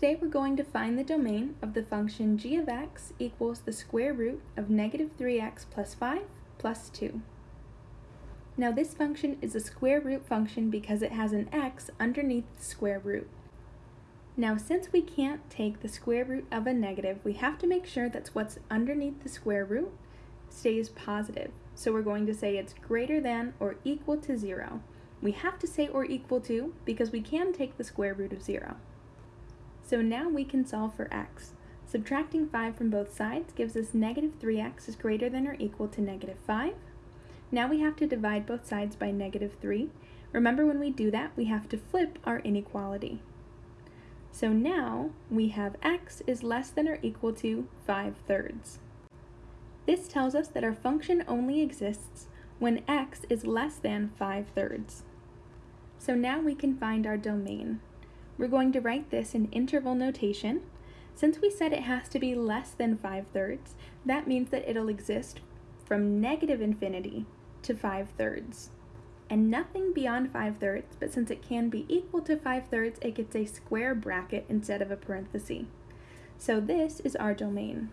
Today we're going to find the domain of the function g of x equals the square root of negative 3x plus 5 plus 2. Now this function is a square root function because it has an x underneath the square root. Now since we can't take the square root of a negative, we have to make sure that what's underneath the square root stays positive. So we're going to say it's greater than or equal to 0. We have to say or equal to because we can take the square root of 0. So now we can solve for x. Subtracting 5 from both sides gives us negative 3x is greater than or equal to negative 5. Now we have to divide both sides by negative 3. Remember when we do that, we have to flip our inequality. So now we have x is less than or equal to 5 thirds. This tells us that our function only exists when x is less than 5 thirds. So now we can find our domain. We're going to write this in interval notation. Since we said it has to be less than 5 thirds, that means that it'll exist from negative infinity to 5 thirds. And nothing beyond 5 thirds, but since it can be equal to 5 thirds, it gets a square bracket instead of a parenthesis. So this is our domain.